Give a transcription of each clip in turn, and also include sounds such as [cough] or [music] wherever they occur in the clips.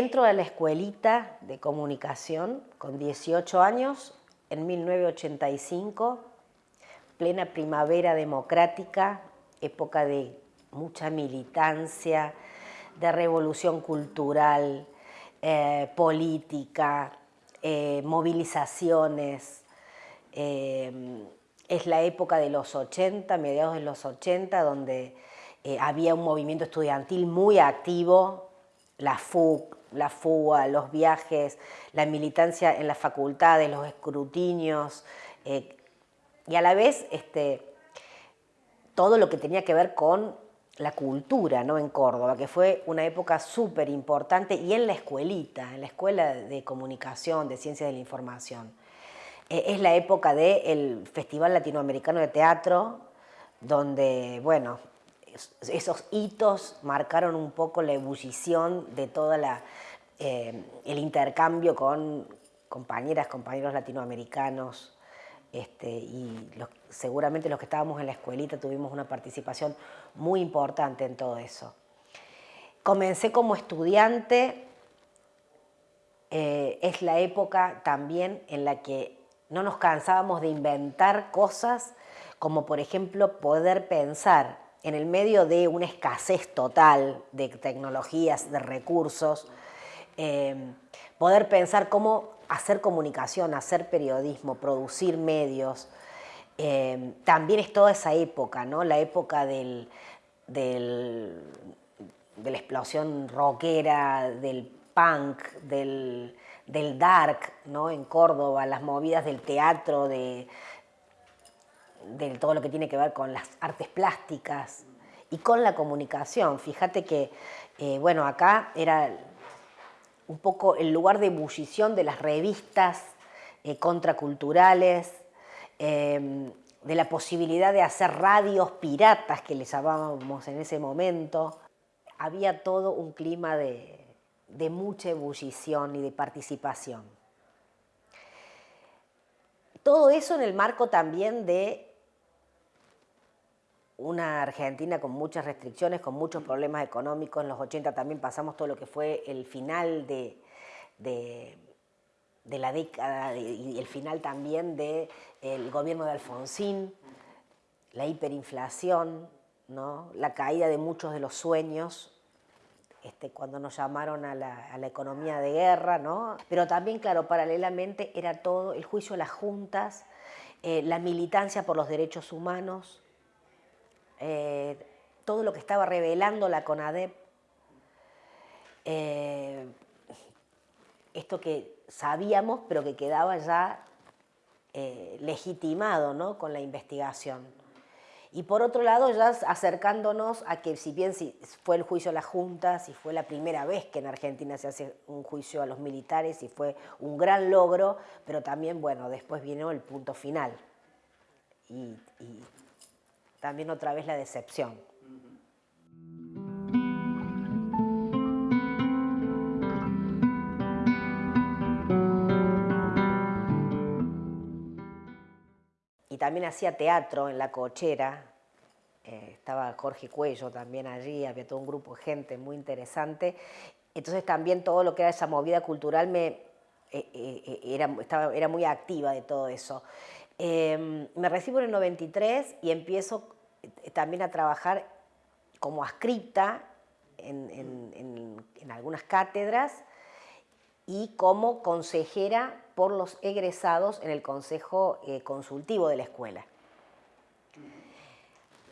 entro a la escuelita de comunicación con 18 años, en 1985, plena primavera democrática, época de mucha militancia, de revolución cultural, eh, política, eh, movilizaciones. Eh, es la época de los 80, mediados de los 80, donde había un movimiento estudiantil muy activo, la FUC, la FUA, los viajes, la militancia en las facultades, los escrutinios, y a la vez este, todo lo que tenía que ver con la cultura ¿no? en Córdoba, que fue una época súper importante, y en la escuelita, en la Escuela de Comunicación, de Ciencias de la Información. Eh, es la época del Festival Latinoamericano de Teatro, donde, bueno, esos hitos marcaron un poco la ebullición de todo eh, el intercambio con compañeras, compañeros latinoamericanos, este, y seguramente los que estábamos en la escuelita tuvimos una participación muy importante en todo eso. Comencé como estudiante, eh, es la época también en la que no nos cansábamos de inventar cosas, como por ejemplo poder pensar en el medio de una escasez total de tecnologías, de recursos, eh, poder pensar cómo hacer comunicación, hacer periodismo, producir medios, eh, también es toda esa época, ¿no? la época del, de la explosión rockera, del punk, del, dark ¿no? en Córdoba, las movidas del teatro, de, todo lo que tiene que ver con las artes plásticas y con la comunicación. Fíjate que, eh, bueno, acá era un poco el lugar de ebullición de las revistas eh, contraculturales, em, de la posibilidad de hacer radios piratas que les llamábamos en ese momento. Había todo un clima de, de mucha ebullición y de participación. Todo eso en el marco también de una Argentina con muchas restricciones, con muchos problemas económicos. En los 80 también pasamos todo lo que fue el final de, la década y el final también del gobierno de Alfonsín, la hiperinflación, ¿no? la caída de muchos de los sueños, este, cuando nos llamaron a la, economía de guerra, ¿no? pero también, claro, paralelamente era todo el juicio a las juntas, eh, la militancia por los derechos humanos, eh, todo lo que estaba revelando la CONADEP, eh, esto que sabíamos pero que quedaba ya eh, legitimado ¿no? con la investigación. Y por otro lado, ya acercándonos a que si bien si fue el juicio a las juntas y fue la primera vez que en Argentina se hace un juicio a los militares y fue un gran logro, pero también, bueno, después vino el punto final. También otra vez la decepción. Y también hacía teatro en La Cochera, eh, estaba Jorge Cuello también allí, había todo un grupo de gente muy interesante. Entonces también todo lo que era esa movida cultural me, eh, eh, era, estaba, era muy activa de todo eso. Em, me recibo en el 93 y empiezo eh, también a trabajar como ascripta en, algunas cátedras y como consejera por los egresados en el consejo eh, consultivo de la escuela.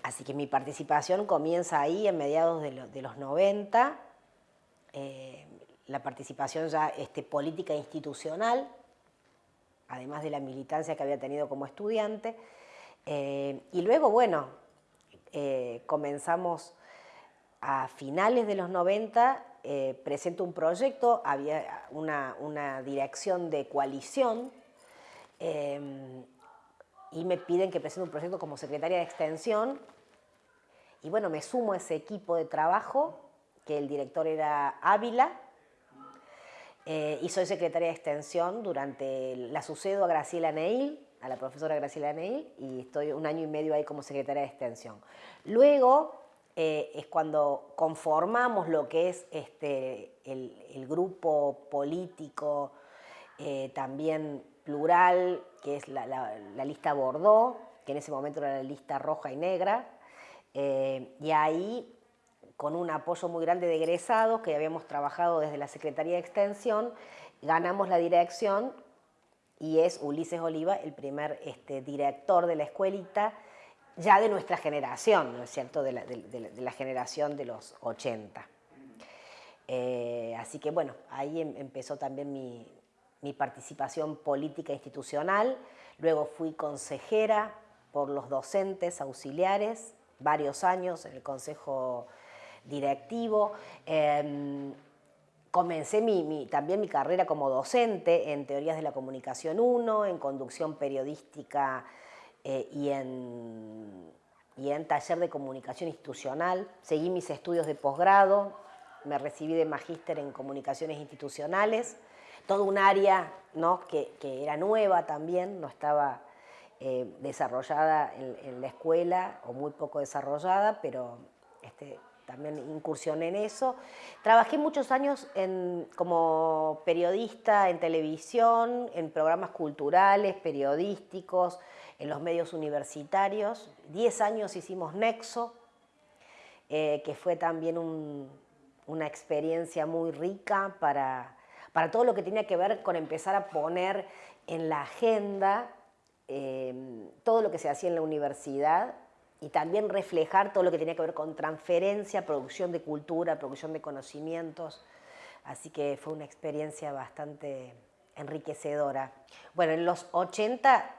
Así que mi participación comienza ahí en mediados de, los 90, eh, la participación ya este, política institucional, además de la militancia que había tenido como estudiante. Eh, y luego, bueno, eh, comenzamos a finales de los 90, eh, presento un proyecto, había una, dirección de coalición y me piden que presente un proyecto como secretaria de extensión y bueno, me sumo a ese equipo de trabajo, que el director era Ávila, eh, y soy secretaria de extensión durante, la sucedo a Graciela Neil, a la profesora Graciela Neil, y estoy un año y medio ahí como secretaria de extensión. Luego eh, es cuando conformamos lo que es este, el, grupo político eh, también plural, que es la, lista Bordeaux, que en ese momento era la lista roja y negra, eh, y ahí con un apoyo muy grande de egresados que habíamos trabajado desde la Secretaría de Extensión, ganamos la dirección y es Ulises Oliva el primer este, director de la escuelita, ya de nuestra generación, ¿no es cierto?, de la, generación de los 80. Eh, así que bueno, ahí em, empezó también mi, mi participación política institucional, luego fui consejera por los docentes auxiliares, varios años en el Consejo Directivo. Em, comencé también mi carrera como docente en Teorías de la Comunicación 1, en Conducción Periodística eh, y, en, y en Taller de Comunicación Institucional. Seguí mis estudios de posgrado, me recibí de magíster en Comunicaciones Institucionales, todo un área ¿no? que, era nueva también, no estaba eh, desarrollada en, la escuela o muy poco desarrollada, pero este, también incursioné en eso. Trabajé muchos años como periodista en televisión, en programas culturales, periodísticos, en los medios universitarios. Diez años hicimos Nexo, eh, que fue también una experiencia muy rica para, para todo lo que tenía que ver con empezar a poner en la agenda eh, todo lo que se hacía en la universidad y también reflejar todo lo que tenía que ver con transferencia, producción de cultura, producción de conocimientos. Así que fue una experiencia bastante enriquecedora. Bueno, en los 80,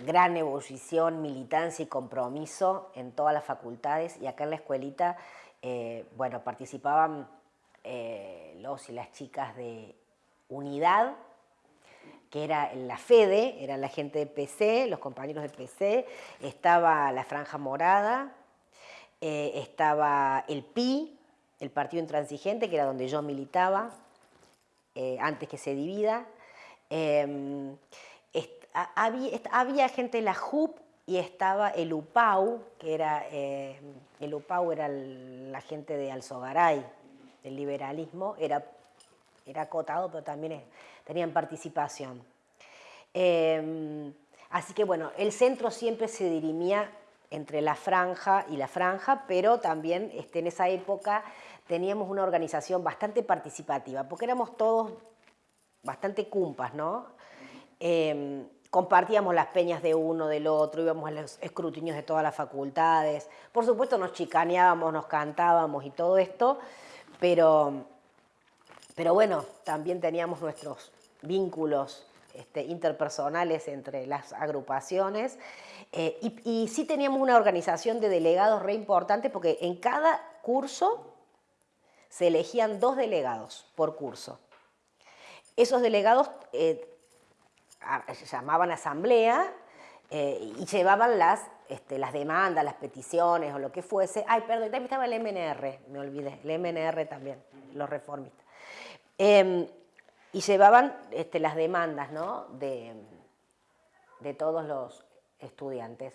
gran ebullición, militancia y compromiso en todas las facultades y acá en la escuelita, eh, bueno, participaban eh, los y las chicas de unidad, que era la FEDE, era la gente de PC, los compañeros de PC, estaba la Franja Morada, eh, estaba el PI, el Partido Intransigente, que era donde yo militaba, eh, antes que se divida. Em, había, gente de la JUP y estaba el UPAU, que era, eh, el UPAU era la gente de Alzogaray, del liberalismo, era era acotado, pero también tenían participación. Em, así que bueno, el centro siempre se dirimía entre la franja y la franja, pero también este, en esa época teníamos una organización bastante participativa, porque éramos todos bastante cumpas, ¿no? Em, compartíamos las peñas de uno, del otro, íbamos a los escrutinios de todas las facultades, por supuesto nos chicaneábamos, nos cantábamos y todo esto, pero pero bueno, también teníamos nuestros vínculos este, interpersonales entre las agrupaciones eh, y, sí teníamos una organización de delegados re importante porque en cada curso se elegían dos delegados por curso. Esos delegados eh, llamaban asamblea eh, y llevaban las, este, las demandas, las peticiones o lo que fuese. Ay, perdón, también estaba el MNR, me olvidé, el MNR también, los reformistas. Y llevaban este, las demandas de, todos los estudiantes.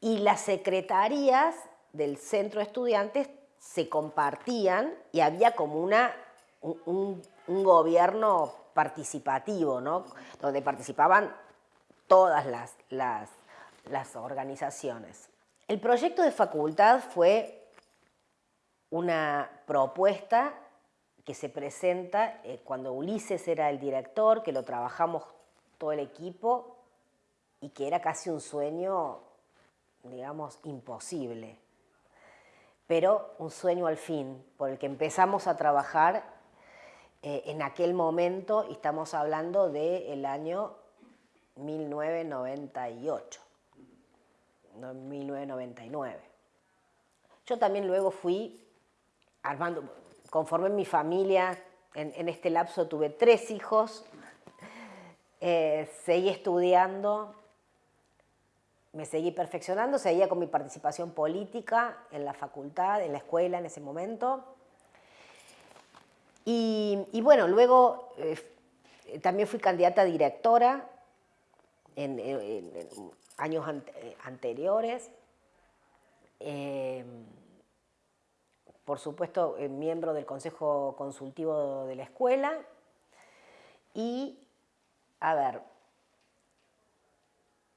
Y las secretarías del centro de estudiantes se compartían y había como una, un, gobierno participativo, donde participaban todas las, las, las organizaciones. El proyecto de facultad fue una propuesta que se presenta eh, cuando Ulises era el director, que lo trabajamos todo el equipo y que era casi un sueño, digamos, imposible. Pero un sueño al fin, por el que empezamos a trabajar eh, en aquel momento, y estamos hablando del año 1998, 1999. Yo también luego fui armando, conforme mi familia, en, este lapso tuve tres hijos, eh, seguí estudiando, me seguí perfeccionando, seguía con mi participación política en la facultad, en la escuela en ese momento. Y, bueno, luego eh, también fui candidata a directora en, años anteriores eh, por supuesto, eh, miembro del Consejo Consultivo de la Escuela y, a ver,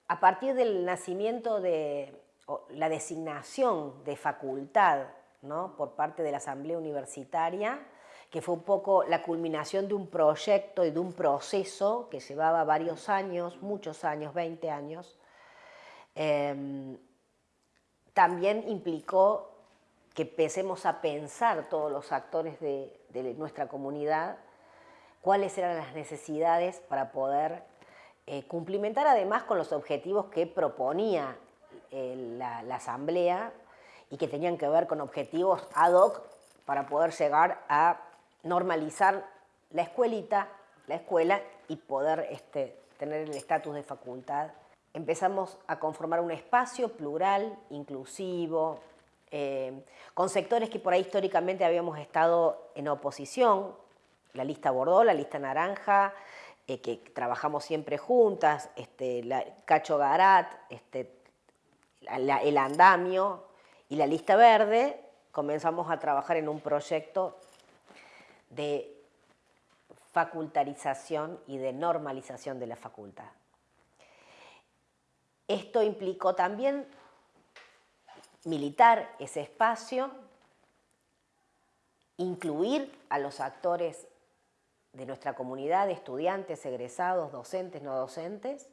a partir del nacimiento de la designación de facultad ¿no? por parte de la Asamblea Universitaria, que fue un poco la culminación de un proyecto y de un proceso que llevaba varios años, muchos años, 20 años, em, también implicó que empecemos a pensar todos los actores de, nuestra comunidad cuáles eran las necesidades para poder eh, cumplimentar además con los objetivos que proponía eh, la, Asamblea y que tenían que ver con objetivos ad hoc para poder llegar a normalizar la escuelita, la escuela y poder este, tener el estatus de facultad. Empezamos a conformar un espacio plural, inclusivo, eh, con sectores que por ahí históricamente habíamos estado en oposición, la lista Bordó, la lista Naranja, eh, que trabajamos siempre juntas, este, la, Cacho Garat, este, el andamio y la lista verde, comenzamos a trabajar en un proyecto de facultarización y de normalización de la facultad. Esto implicó también militar ese espacio, incluir a los actores de nuestra comunidad, estudiantes, egresados, docentes, no docentes,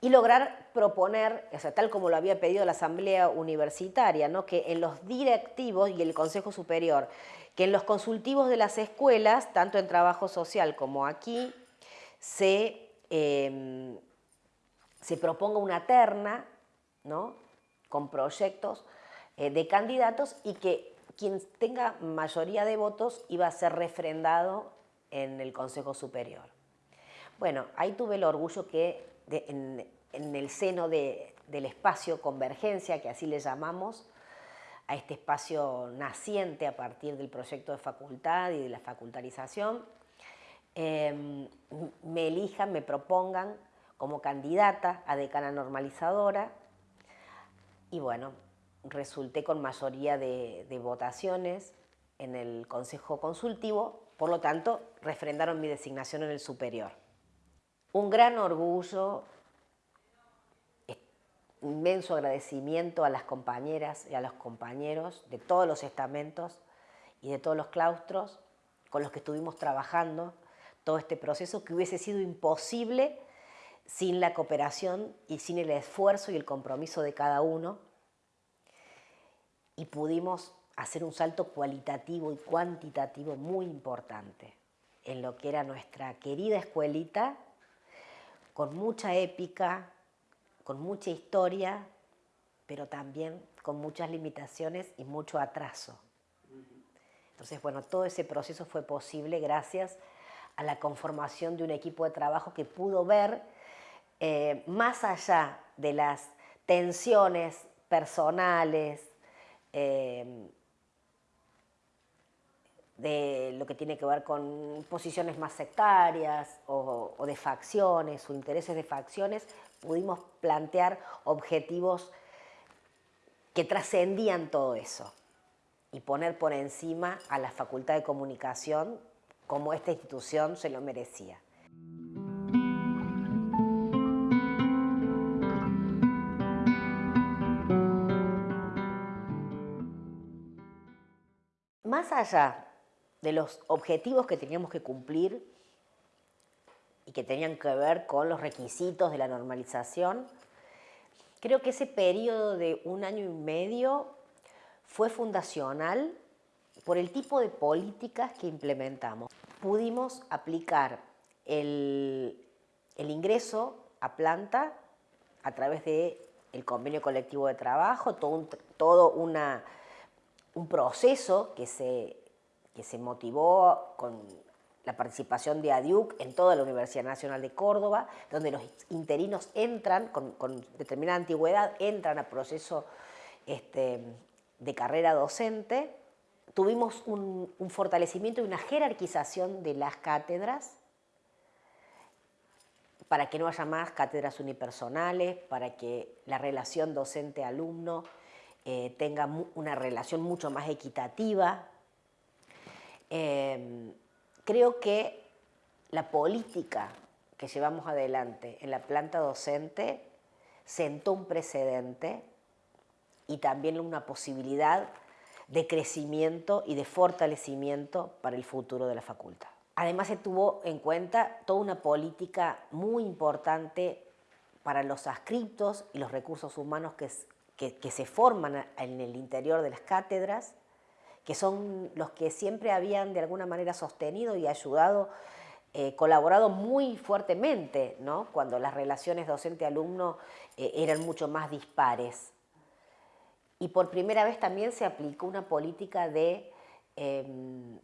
y lograr proponer, o sea, tal como lo había pedido la Asamblea Universitaria, ¿no? que en los directivos y el Consejo Superior, que en los consultivos de las escuelas, tanto en trabajo social como aquí, se, em, se proponga una terna ¿no? Con proyectos eh, de candidatos y que quien tenga mayoría de votos iba a ser refrendado en el Consejo Superior. Bueno, ahí tuve el orgullo que en, el seno del espacio Convergencia, que así le llamamos, a este espacio naciente a partir del proyecto de facultad y de la facultarización, em, me elijan, me propongan como candidata a decana normalizadora y bueno, resulté con mayoría de, votaciones en el Consejo Consultivo, por lo tanto, refrendaron mi designación en el superior. Un gran orgullo, inmenso agradecimiento a las compañeras y a los compañeros de todos los estamentos y de todos los claustros con los que estuvimos trabajando todo este proceso que hubiese sido imposible sin la cooperación y sin el esfuerzo y el compromiso de cada uno y pudimos hacer un salto cualitativo y cuantitativo muy importante en lo que era nuestra querida escuelita con mucha épica, con mucha historia, pero también con muchas limitaciones y mucho atraso. Entonces, bueno, todo ese proceso fue posible gracias a la conformación de un equipo de trabajo que pudo ver eh, más allá de las tensiones personales, eh, de lo que tiene que ver con posiciones más sectarias o, de facciones o intereses de facciones, pudimos plantear objetivos que trascendían todo eso y poner por encima a la Facultad de Comunicación como esta institución se lo merecía. Más allá de los objetivos que teníamos que cumplir y que tenían que ver con los requisitos de la normalización, creo que ese periodo de un año y medio fue fundacional por el tipo de políticas que implementamos. Pudimos aplicar el, ingreso a planta a través del el convenio colectivo de trabajo, todo, todo una, un proceso que se que se motivó con la participación de ADIUC en toda la Universidad Nacional de Córdoba, donde los interinos entran, con, determinada antigüedad, entran a proceso este, de carrera docente. Tuvimos un, un fortalecimiento y una jerarquización de las cátedras para que no haya más cátedras unipersonales, para que la relación docente-alumno eh, tenga una relación mucho más equitativa. Em, creo que la política que llevamos adelante en la planta docente sentó un precedente y también una posibilidad de crecimiento y de fortalecimiento para el futuro de la facultad. Además se tuvo en cuenta toda una política muy importante para los adscriptos y los recursos humanos que, que, se forman en el interior de las cátedras, que son los que siempre habían de alguna manera sostenido y ayudado, eh, colaborado muy fuertemente, ¿no? cuando las relaciones docente-alumno eh, eran mucho más dispares. Y por primera vez también se aplicó una política de, em,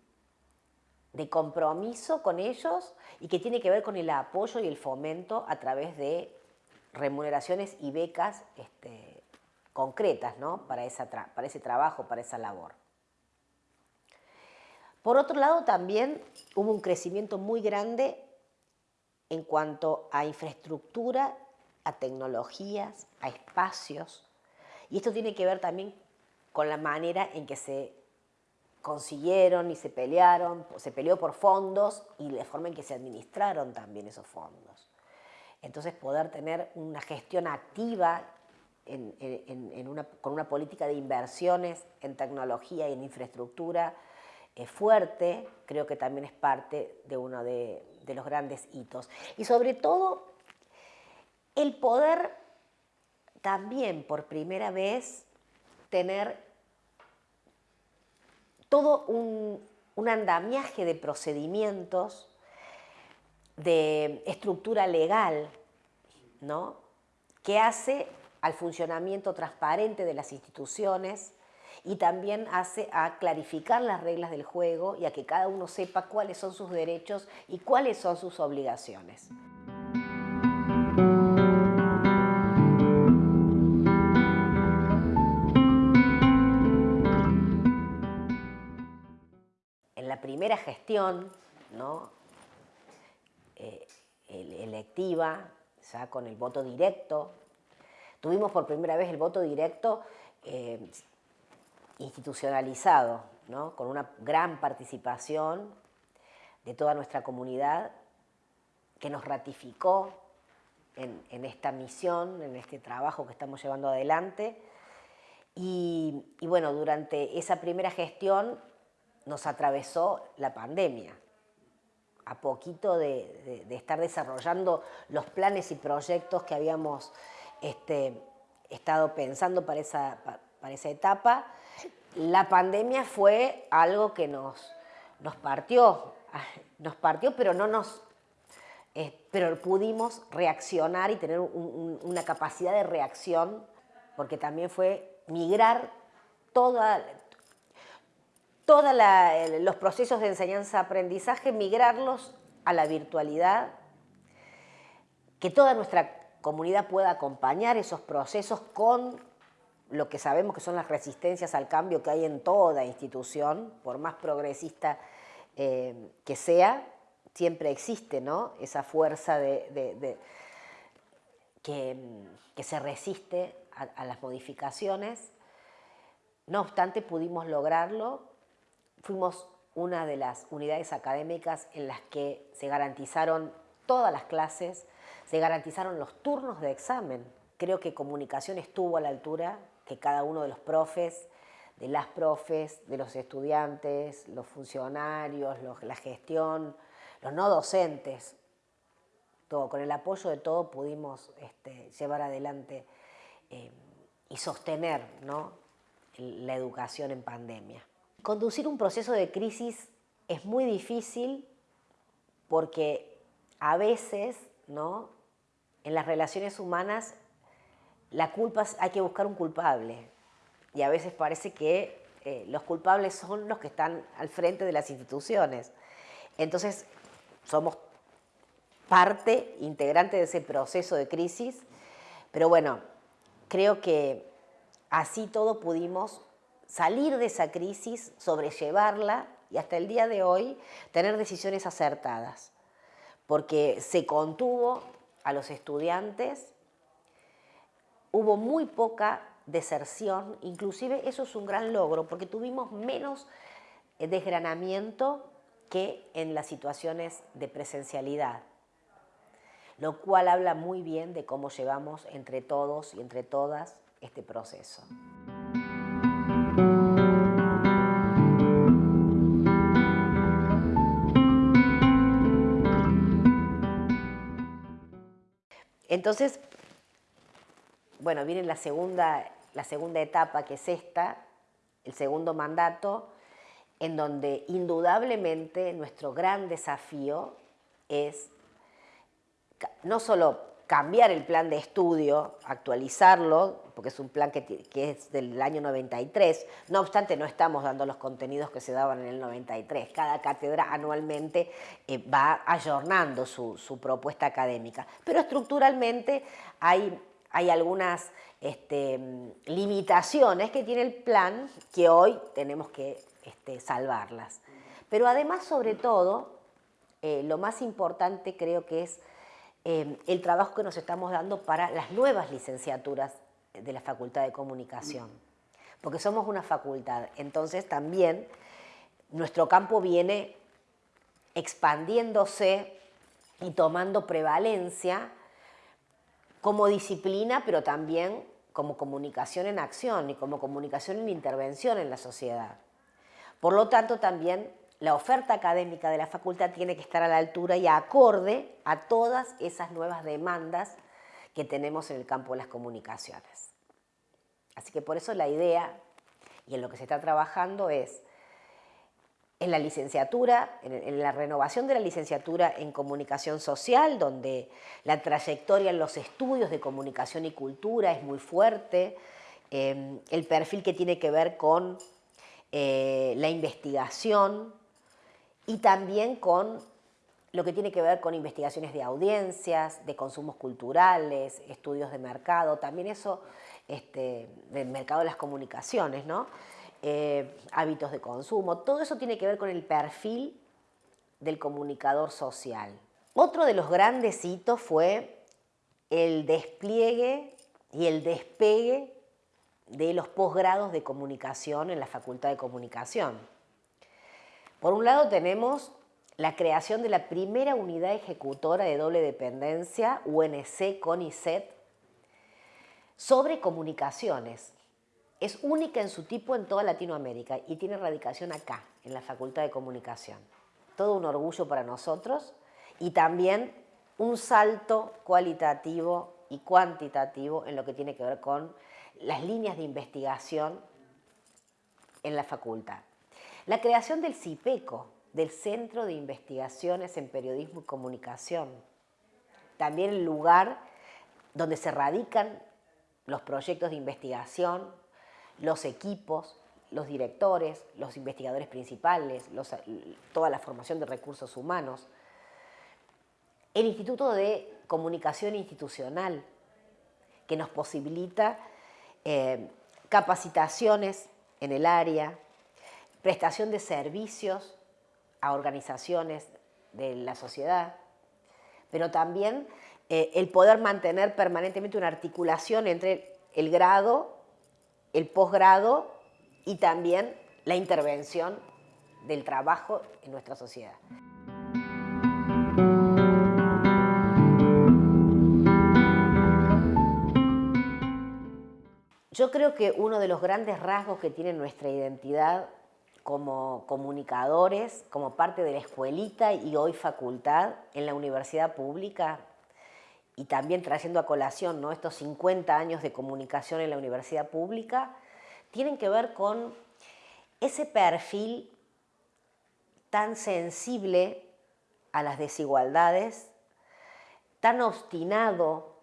de compromiso con ellos y que tiene que ver con el apoyo y el fomento a través de remuneraciones y becas este, concretas ¿no? para, para ese trabajo, para esa labor. Por otro lado, también hubo un crecimiento muy grande en cuanto a infraestructura, a tecnologías, a espacios, y esto tiene que ver también con la manera en que se consiguieron y se pelearon, se peleó por fondos y la forma en que se administraron también esos fondos. Entonces poder tener una gestión activa con una política de inversiones en tecnología y en infraestructura eh, fuerte, creo que también es parte de uno de los grandes hitos. Y sobre todo, el poder también por primera vez tener todo un, andamiaje de procedimientos, de estructura legal, ¿no? que hace al funcionamiento transparente de las instituciones y también hace a clarificar las reglas del juego y a que cada uno sepa cuáles son sus derechos y cuáles son sus obligaciones. primera gestión ¿no? Eh, electiva, ya con el voto directo. Tuvimos por primera vez el voto directo eh, institucionalizado, ¿no? con una gran participación de toda nuestra comunidad que nos ratificó en, esta misión, en este trabajo que estamos llevando adelante. y bueno, durante esa primera gestión nos atravesó la pandemia. A poquito de, estar desarrollando los planes y proyectos que habíamos este, estado pensando para esa, para esa etapa, la pandemia fue algo que nos, nos partió, [laughs] nos partió, pero no nos eh, pero pudimos reaccionar y tener una capacidad de reacción, porque también fue migrar toda, todos los procesos de enseñanza-aprendizaje, migrarlos a la virtualidad, que toda nuestra comunidad pueda acompañar esos procesos con lo que sabemos que son las resistencias al cambio que hay en toda institución, por más progresista eh, que sea, siempre existe ¿no? esa fuerza de, que, se resiste a las modificaciones. No obstante, pudimos lograrlo Fuimos una de las unidades académicas en las que se garantizaron todas las clases, se garantizaron los turnos de examen. Creo que comunicación estuvo a la altura, que cada uno de los profes, de las profes, de los estudiantes, los funcionarios, la gestión, los no docentes, todo, con el apoyo de todo pudimos este, llevar adelante eh, y sostener la educación en pandemia. Conducir un proceso de crisis es muy difícil porque a veces, ¿no? En las relaciones humanas, la culpa hay que buscar un culpable y a veces parece que eh, los culpables son los que están al frente de las instituciones. Entonces, somos parte integrante de ese proceso de crisis, pero bueno, creo que así todo pudimos salir de esa crisis, sobrellevarla y hasta el día de hoy tener decisiones acertadas, porque se contuvo a los estudiantes, hubo muy poca deserción, inclusive eso es un gran logro porque tuvimos menos eh, desgranamiento que en las situaciones de presencialidad, lo cual habla muy bien de cómo llevamos entre todos y entre todas este proceso. Entonces, bueno, viene la segunda, la segunda etapa, que es esta, el segundo mandato, en donde indudablemente nuestro gran desafío es no solo cambiar el plan de estudio, actualizarlo, porque es un plan que, es del año 93. No obstante, no estamos dando los contenidos que se daban en el 93. Cada cátedra anualmente eh, va ayornando su, propuesta académica. Pero estructuralmente hay, algunas este, limitaciones que tiene el plan que hoy tenemos que este, salvarlas. Pero además, sobre todo, eh, lo más importante creo que es Em, el trabajo que nos estamos dando para las nuevas licenciaturas de la Facultad de Comunicación, porque somos una facultad, entonces también nuestro campo viene expandiéndose y tomando prevalencia como disciplina, pero también como comunicación en acción y como comunicación en intervención en la sociedad. Por lo tanto, también la oferta académica de la facultad tiene que estar a la altura y acorde a todas esas nuevas demandas que tenemos en el campo de las comunicaciones. Así que por eso la idea y en lo que se está trabajando es en la licenciatura, en, la renovación de la licenciatura en comunicación social, donde la trayectoria en los estudios de comunicación y cultura es muy fuerte, eh, el perfil que tiene que ver con eh, la investigación, y también con lo que tiene que ver con investigaciones de audiencias, de consumos culturales, estudios de mercado, también eso este, del mercado de las comunicaciones. Eh, hábitos de consumo, todo eso tiene que ver con el perfil del comunicador social. Otro de los grandes hitos fue el despliegue y el despegue de los posgrados de comunicación en la Facultad de Comunicación. Por un lado tenemos la creación de la primera unidad ejecutora de doble dependencia, UNC CONICET, sobre comunicaciones. Es única en su tipo en toda Latinoamérica y tiene radicación acá, en la Facultad de Comunicación. Todo un orgullo para nosotros y también un salto cualitativo y cuantitativo en lo que tiene que ver con las líneas de investigación en la facultad. La creación del CIPECO, del Centro de Investigaciones en Periodismo y Comunicación. También el lugar donde se radican los proyectos de investigación, los equipos, los directores, los investigadores principales, toda la formación de recursos humanos. El Instituto de Comunicación Institucional, que nos posibilita eh, capacitaciones en el área, prestación de servicios a organizaciones de la sociedad, pero también eh, el poder mantener permanentemente una articulación entre el grado, el posgrado y también la intervención del trabajo en nuestra sociedad. Yo creo que uno de los grandes rasgos que tiene nuestra identidad como comunicadores, como parte de la escuelita y hoy facultad en la universidad pública y también trayendo a colación ¿no? estos 50 años de comunicación en la universidad pública, tienen que ver con ese perfil tan sensible a las desigualdades, tan obstinado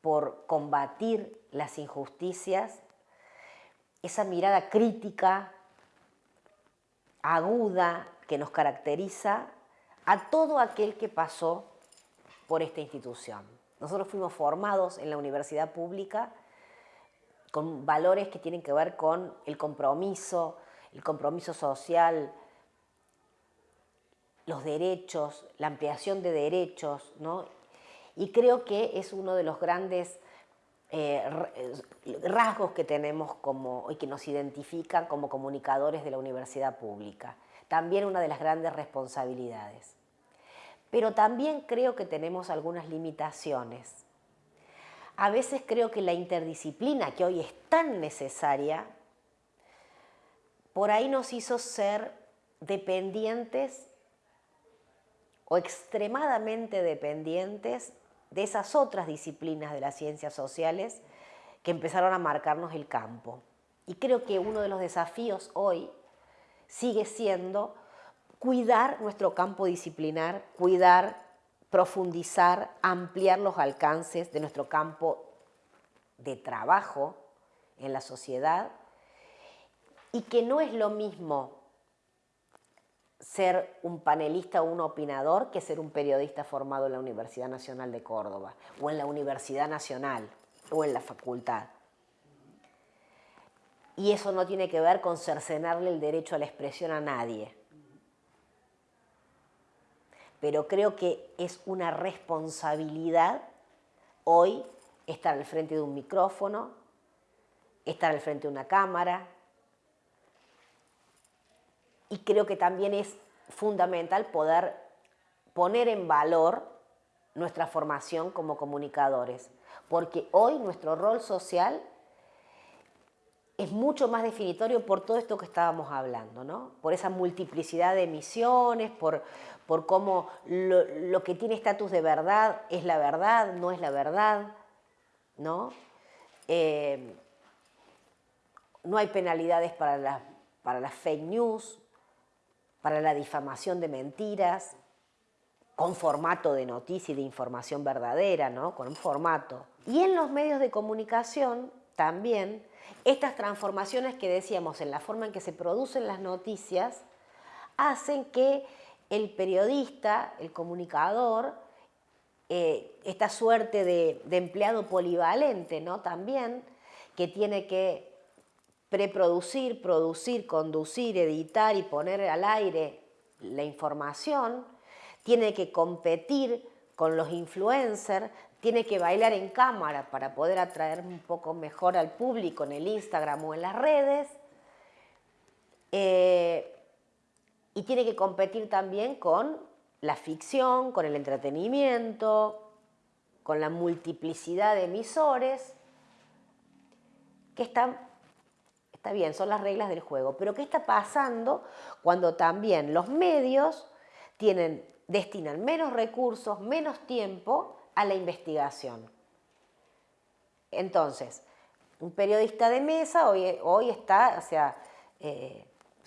por combatir las injusticias, esa mirada crítica aguda que nos caracteriza a todo aquel que pasó por esta institución. Nosotros fuimos formados en la universidad pública con valores que tienen que ver con el compromiso, el compromiso social, los derechos, la ampliación de derechos, ¿no? Y creo que es uno de los grandes eh, rasgos que tenemos como, y que nos identifican como comunicadores de la universidad pública. También una de las grandes responsabilidades. Pero también creo que tenemos algunas limitaciones. A veces creo que la interdisciplina, que hoy es tan necesaria, por ahí nos hizo ser dependientes o extremadamente dependientes de esas otras disciplinas de las ciencias sociales que empezaron a marcarnos el campo. Y creo que uno de los desafíos hoy sigue siendo cuidar nuestro campo disciplinar, cuidar, profundizar, ampliar los alcances de nuestro campo de trabajo en la sociedad y que no es lo mismo ser un panelista o un opinador que ser un periodista formado en la Universidad Nacional de Córdoba o en la Universidad Nacional o en la facultad. Y eso no tiene que ver con cercenarle el derecho a la expresión a nadie. Pero creo que es una responsabilidad hoy estar al frente de un micrófono, estar al frente de una cámara, y creo que también es fundamental poder poner en valor nuestra formación como comunicadores, porque hoy nuestro rol social es mucho más definitorio por todo esto que estábamos hablando, ¿no? por esa multiplicidad de misiones, por, por cómo lo, que tiene estatus de verdad es la verdad, no es la verdad, ¿no? Eh, no hay penalidades para, para las fake news, para la difamación de mentiras, con formato de noticia y de información verdadera, ¿no? con un formato. Y en los medios de comunicación también estas transformaciones que decíamos en la forma en que se producen las noticias hacen que el periodista, el comunicador, eh, esta suerte de, de, empleado polivalente ¿no? también, que tiene que preproducir, producir, conducir, editar y poner al aire la información, tiene que competir con los influencers, tiene que bailar en cámara para poder atraer un poco mejor al público en el Instagram o en las redes, eh, y tiene que competir también con la ficción, con el entretenimiento, con la multiplicidad de emisores que están Está bien, son las reglas del juego, pero ¿qué está pasando cuando también los medios tienen, destinan menos recursos, menos tiempo a la investigación? Entonces, un periodista de mesa hoy, hoy está, o sea, eh,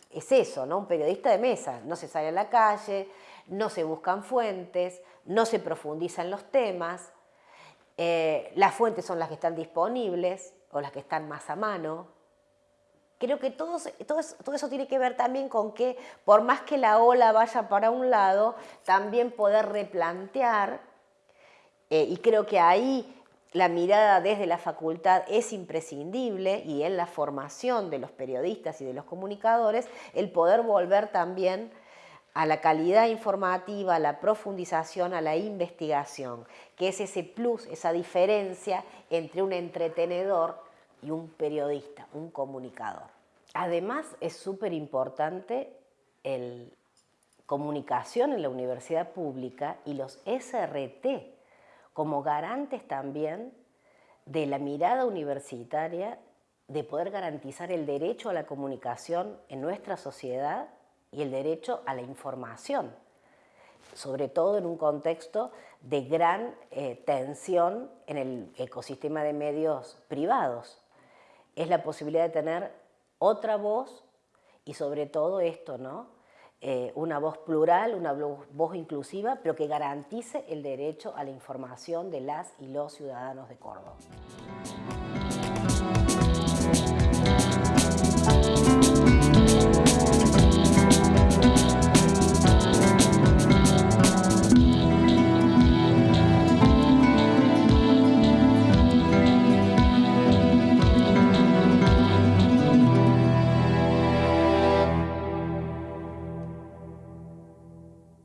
es eso, ¿no? Un periodista de mesa, no se sale a la calle, no se buscan fuentes, no se profundizan los temas, eh, las fuentes son las que están disponibles o las que están más a mano, Creo que todo, eso tiene que ver también con que por más que la ola vaya para un lado, también poder replantear, eh, y creo que ahí la mirada desde la facultad es imprescindible y en la formación de los periodistas y de los comunicadores, el poder volver también a la calidad informativa, a la profundización, a la investigación, que es ese plus, esa diferencia entre un entretenedor y un periodista, un comunicador. Además, es súper importante el comunicación en la universidad pública y los SRT como garantes también de la mirada universitaria de poder garantizar el derecho a la comunicación en nuestra sociedad y el derecho a la información, sobre todo en un contexto de gran eh, tensión en el ecosistema de medios privados es la posibilidad de tener otra voz y sobre todo esto, ¿no? Eh, una voz plural, una voz inclusiva, pero que garantice el derecho a la información de las y los ciudadanos de Córdoba.